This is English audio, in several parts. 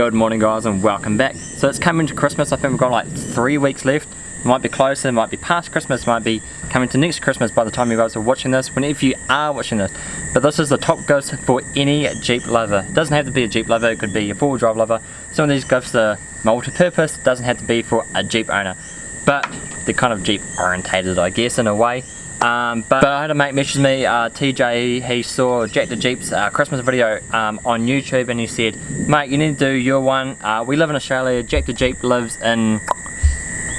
Good morning guys and welcome back. So it's coming to Christmas, I think we've got like three weeks left. It might be closer, it might be past Christmas, might be coming to next Christmas by the time you guys are watching this, whenever you are watching this. But this is the top gifts for any Jeep lover. It doesn't have to be a Jeep lover, it could be a four-wheel drive lover. Some of these gifts are multi-purpose, doesn't have to be for a Jeep owner. But they're kind of Jeep orientated I guess in a way. Um, but, I had a mate message me, uh, TJ, he saw Jack the Jeep's uh, Christmas video um, on YouTube and he said, mate you need to do your one, uh, we live in Australia, Jack the Jeep lives in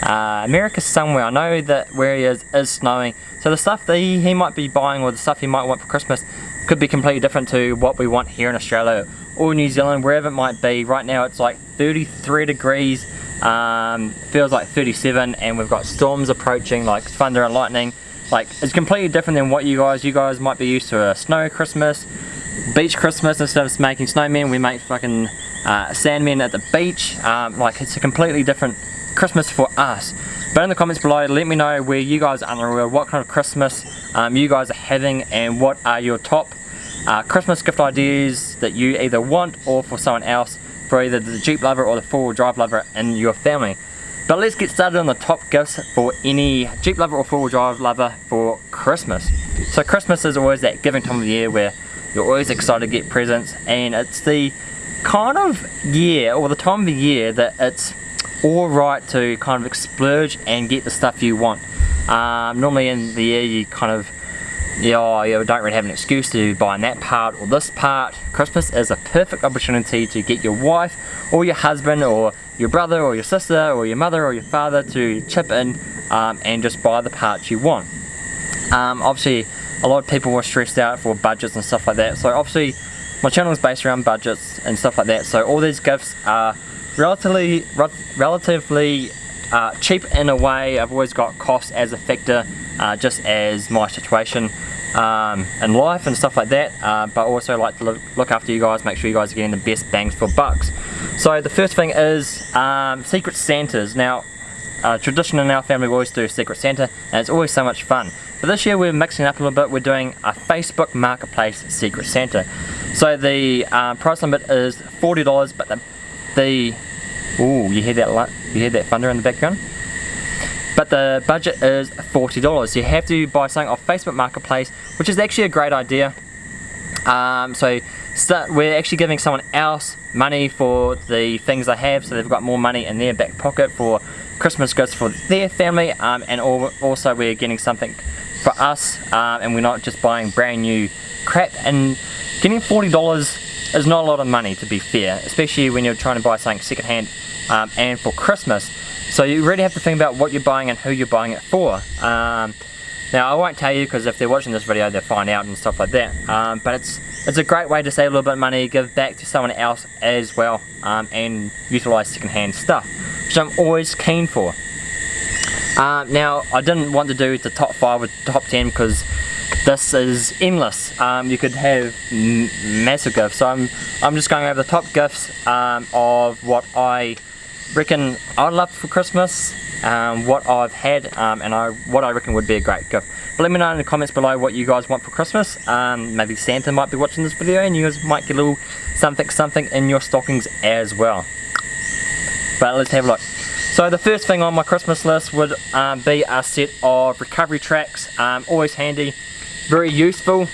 uh, America somewhere, I know that where he is is snowing, so the stuff that he, he might be buying or the stuff he might want for Christmas could be completely different to what we want here in Australia or New Zealand, wherever it might be. Right now it's like 33 degrees, um, feels like 37 and we've got storms approaching like thunder and lightning like, it's completely different than what you guys, you guys might be used to a snow Christmas, beach Christmas, instead of making snowmen, we make fucking uh, sandmen at the beach. Um, like, it's a completely different Christmas for us. But in the comments below, let me know where you guys are in the world, what kind of Christmas um, you guys are having, and what are your top uh, Christmas gift ideas that you either want or for someone else, for either the Jeep lover or the four-wheel drive lover in your family. But let's get started on the top gifts for any Jeep lover or four-wheel drive lover for Christmas. So Christmas is always that giving time of the year where you're always excited to get presents and it's the kind of year or the time of the year that it's alright to kind of splurge and get the stuff you want. Um, normally in the year you kind of yeah, you don't really have an excuse to buy that part or this part. Christmas is a perfect opportunity to get your wife or your husband or your brother or your sister or your mother or your father to chip in um, and just buy the parts you want. Um, obviously, a lot of people were stressed out for budgets and stuff like that. So obviously, my channel is based around budgets and stuff like that. So all these gifts are relatively, relatively uh, cheap in a way. I've always got cost as a factor, uh, just as my situation um, in life and stuff like that. Uh, but also like to look, after you guys, make sure you guys are getting the best bangs for bucks. So the first thing is um, Secret Santas. Now, uh, tradition in our family we always do a Secret Santa, and it's always so much fun. But this year we're mixing up a little bit. We're doing a Facebook Marketplace Secret Santa. So the uh, price limit is $40, but the, the Ooh, you hear that you hear that thunder in the background? But the budget is $40. You have to buy something off Facebook Marketplace, which is actually a great idea. Um, so we're actually giving someone else money for the things they have, so they've got more money in their back pocket for Christmas gifts for their family, um, and also we're getting something for us, um, and we're not just buying brand new crap. And getting $40 is not a lot of money to be fair, especially when you're trying to buy something secondhand um, and for Christmas. So you really have to think about what you're buying and who you're buying it for. Um, now I won't tell you because if they're watching this video they'll find out and stuff like that. Um, but it's it's a great way to save a little bit of money, give back to someone else as well um, and utilise secondhand stuff, which I'm always keen for. Uh, now I didn't want to do the top 5 or top 10 because this is endless. Um, you could have massive gifts. So I'm, I'm just going over the top gifts um, of what I reckon I'd love for Christmas, um, what I've had, um, and I, what I reckon would be a great gift. But let me know in the comments below what you guys want for Christmas. Um, maybe Santa might be watching this video and you guys might get a little something something in your stockings as well. But let's have a look. So the first thing on my Christmas list would um, be a set of recovery tracks, um, always handy, very useful,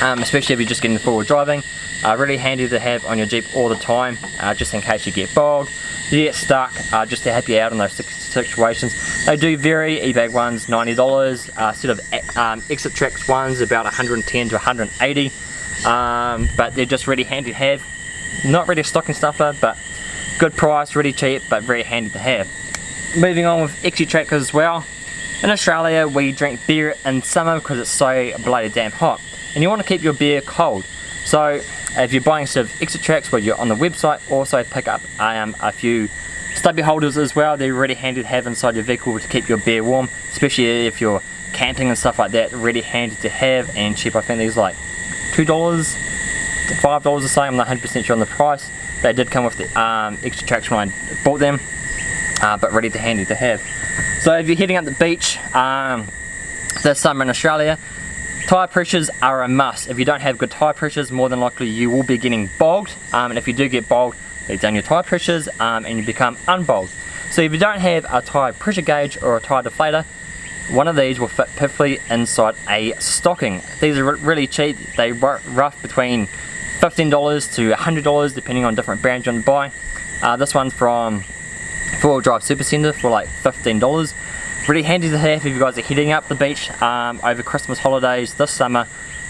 um, especially if you're just getting forward driving. Uh, really handy to have on your Jeep all the time, uh, just in case you get bogged, you get stuck, uh, just to help you out in those situations. They do vary, eBay ones $90, uh, set of um, Exitrax ones about 110 to 180 um, but they're just really handy to have. Not really a stocking stuffer, but good price, really cheap, but very handy to have. Moving on with Exitrax as well, in Australia, we drink beer in summer because it's so bloody damn hot. And you want to keep your beer cold. So if you're buying sort of Exitrax where you're on the website, also pick up um, a few stubby holders as well. They're really handy to have inside your vehicle to keep your beer warm, especially if you're camping and stuff like that. Really handy to have and cheap. I think these like $2 to $5 the same. I'm not 100% sure on the price. They did come with the um, Exitrax when I bought them, uh, but ready to handy to have. So if you're heading up the beach um, this summer in Australia, tyre pressures are a must. If you don't have good tyre pressures, more than likely you will be getting bogged. Um, and if you do get bogged, let down your tyre pressures um, and you become unbowled. So if you don't have a tyre pressure gauge or a tyre deflator, one of these will fit perfectly inside a stocking. These are really cheap, they rough between $15 to $100 depending on different brands you want to buy. Uh, this one's from 4 Drive Super Centre for like $15. Really handy to have if you guys are heading up the beach um, over Christmas holidays this summer.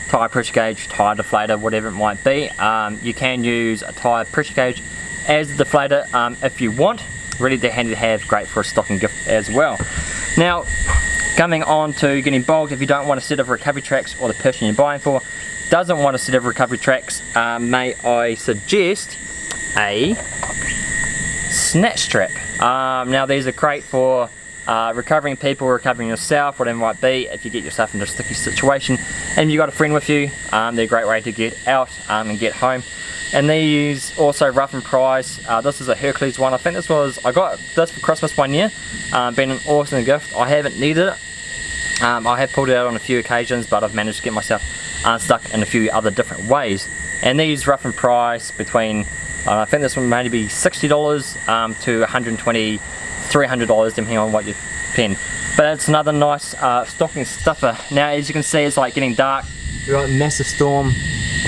Tyre pressure gauge, tyre deflator, whatever it might be. Um, you can use a tyre pressure gauge as a deflator um, if you want. Really handy to have, great for a stocking gift as well. Now, coming on to getting bogged if you don't want a set of recovery tracks or the person you're buying for doesn't want a set of recovery tracks, uh, may I suggest a snatch strap. Um, now these are great for uh, recovering people, recovering yourself, whatever it might be, if you get yourself into a sticky situation and you've got a friend with you, um, they're a great way to get out um, and get home. And these also rough and price. Uh, this is a Hercules one. I think this was, I got this for Christmas one year. Um, been an awesome gift. I haven't needed it. Um, I have pulled it out on a few occasions, but I've managed to get myself unstuck in a few other different ways. And these rough and price between, uh, I think this one may be $60 um, to 120 $300 depending on what you pin. But it's another nice uh, stocking stuffer. Now as you can see it's like getting dark. We've got a massive storm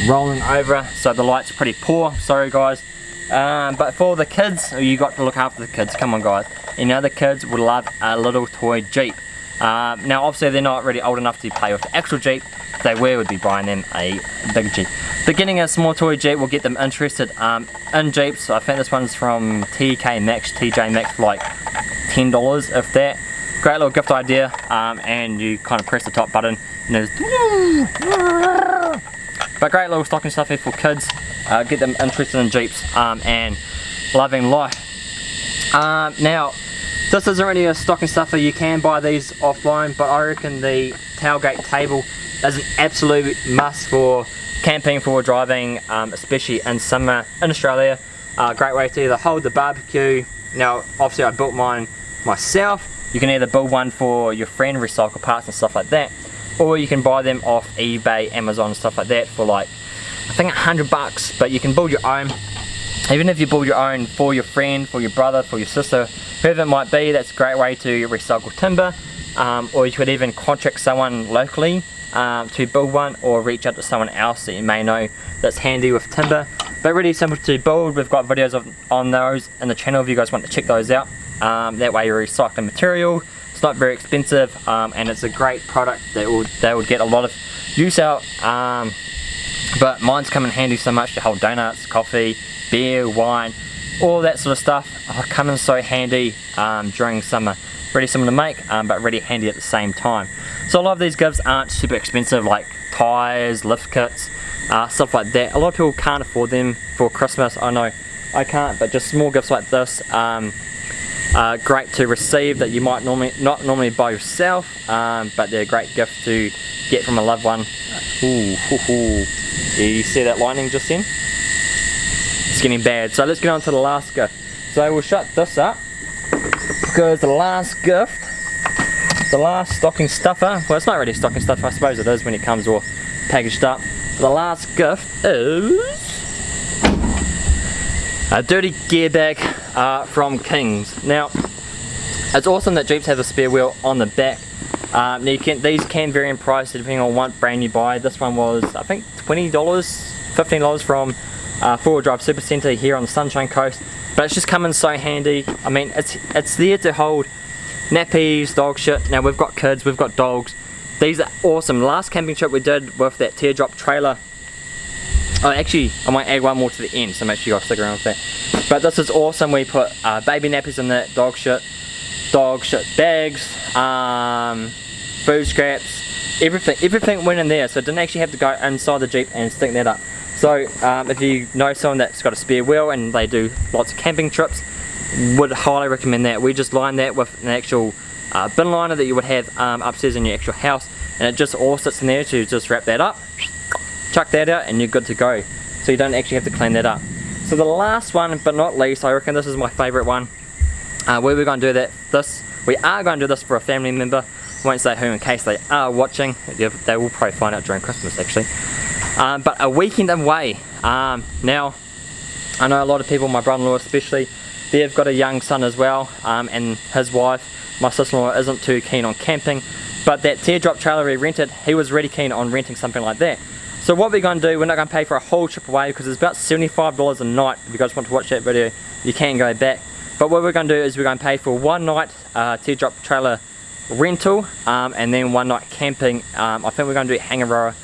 rolling over so the lights are pretty poor. Sorry guys. Um, but for the kids, you got to look after the kids. Come on guys. Know the kids would love a little toy Jeep. Um, now obviously they're not really old enough to play with the actual Jeep. They were, would be buying them a big Jeep. But getting a small toy Jeep will get them interested um, in Jeeps. I think this one's from TK Maxx, TJ Maxx like $10 if that. Great little gift idea um, and you kind of press the top button and there's but great little stocking stuff here for kids. Uh, get them interested in Jeeps um, and loving life. Um, now, this isn't really a stocking stuffer, you can buy these offline, but I reckon the tailgate table is an absolute must for camping, for driving, um, especially in summer in Australia. Uh, great way to either hold the barbecue. Now, obviously I built mine myself. You can either build one for your friend, recycle parts and stuff like that, or you can buy them off eBay, Amazon and stuff like that for like, I think a hundred bucks, but you can build your own. Even if you build your own for your friend, for your brother, for your sister, whoever it might be, that's a great way to recycle timber. Um, or you could even contract someone locally um, to build one or reach out to someone else that you may know that's handy with timber but really simple to build we've got videos of, on those in the channel if you guys want to check those out um, that way you're recycling material. It's not very expensive um, and it's a great product that will they would get a lot of use out. Um, but mine's come in handy so much to hold donuts coffee beer wine all that sort of stuff. Oh, come in so handy um, during summer. Really simple to make um, but really handy at the same time. So a lot of these gifts aren't super expensive like tires lift kits uh, stuff like that. A lot of people can't afford them for Christmas I know I can't but just small gifts like this um, uh, great to receive that you might normally not normally buy yourself um, but they're a great gift to get from a loved one. Ooh, ooh, ooh. Yeah, you see that lightning just then it's getting bad. So let's get on to the last gift. So we'll shut this up because the last gift the last stocking stuffer well it's not really stocking stuffer I suppose it is when it comes all packaged up. The last gift is a dirty gear bag uh, from Kings. Now, it's awesome that Jeeps have a spare wheel on the back. Um, can, these can vary in price depending on what brand you buy. This one was, I think, $20, $15 from uh, 4 Drive Super Centre here on the Sunshine Coast. But it's just coming so handy. I mean, it's, it's there to hold nappies, dog shit. Now we've got kids, we've got dogs. These are awesome. Last camping trip we did with that teardrop trailer Oh, actually, I might add one more to the end, so make sure you guys stick around with that. But this is awesome. We put uh, baby nappies in that, dog shit, dog shit bags, um, food scraps, everything. Everything went in there, so I didn't actually have to go inside the Jeep and stick that up. So um, if you know someone that's got a spare wheel and they do lots of camping trips, would highly recommend that. We just line that with an actual uh, bin liner that you would have um, upstairs in your actual house, and it just all sits in there to just wrap that up chuck that out and you're good to go. So you don't actually have to clean that up. So the last one, but not least, I reckon this is my favorite one. Uh, we're going to do that, this, we are going to do this for a family member. Won't say who in case they are watching. They will probably find out during Christmas actually. Um, but a weekend away. Um, now, I know a lot of people, my brother-in-law especially, they've got a young son as well um, and his wife, my sister-in-law isn't too keen on camping but that teardrop trailer we rented, he was really keen on renting something like that. So what we're going to do, we're not going to pay for a whole trip away because it's about $75 a night. If you guys want to watch that video, you can go back. But what we're going to do is we're going to pay for one night uh, teardrop trailer rental um, and then one night camping. Um, I think we're going to do Hangaroa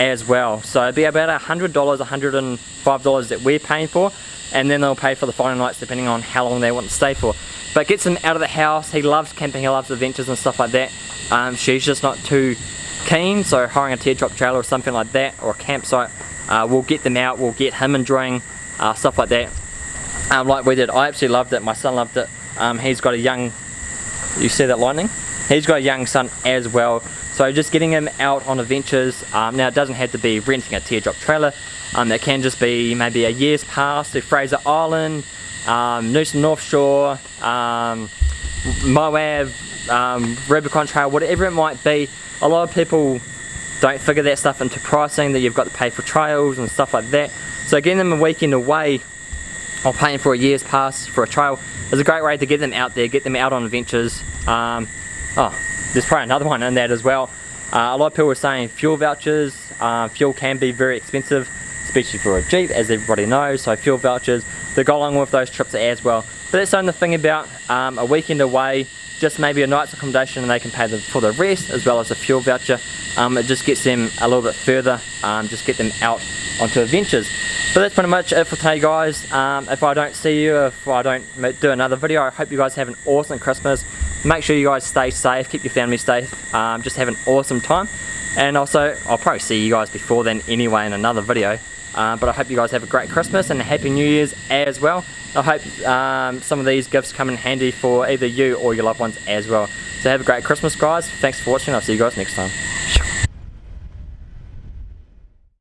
as well. So it'd be about $100, $105 that we're paying for and then they'll pay for the final nights depending on how long they want to stay for. But gets him out of the house, he loves camping, he loves adventures and stuff like that. Um, she's just not too keen, so hiring a teardrop trailer or something like that, or a campsite, uh, we'll get them out, we'll get him enjoying uh, stuff like that. Um, like we did, I absolutely loved it, my son loved it. Um, he's got a young, you see that lightning? He's got a young son as well, so just getting him out on adventures, um, now it doesn't have to be renting a teardrop trailer, um, it can just be maybe a year's pass to Fraser Island, um, Noosa North Shore, um, Moab, um, Rubicon Trail, whatever it might be. A lot of people don't figure that stuff into pricing, that you've got to pay for trails and stuff like that. So getting them a weekend away or paying for a year's pass for a trail is a great way to get them out there, get them out on adventures. Um, oh, there's probably another one in that as well. Uh, a lot of people are saying fuel vouchers, uh, fuel can be very expensive, especially for a Jeep, as everybody knows, so fuel vouchers, they go along with those trips as well. But that's the only thing about um, a weekend away, just maybe a night's accommodation and they can pay the, for the rest as well as a fuel voucher. Um, it just gets them a little bit further, um, just get them out onto adventures. But that's pretty much it for today guys. Um, if I don't see you, if I don't do another video, I hope you guys have an awesome Christmas. Make sure you guys stay safe, keep your family safe, um, just have an awesome time. And also, I'll probably see you guys before then anyway in another video. Uh, but I hope you guys have a great Christmas and a Happy New Year's as well. I hope um, some of these gifts come in handy for either you or your loved ones as well. So have a great Christmas guys. Thanks for watching. I'll see you guys next time.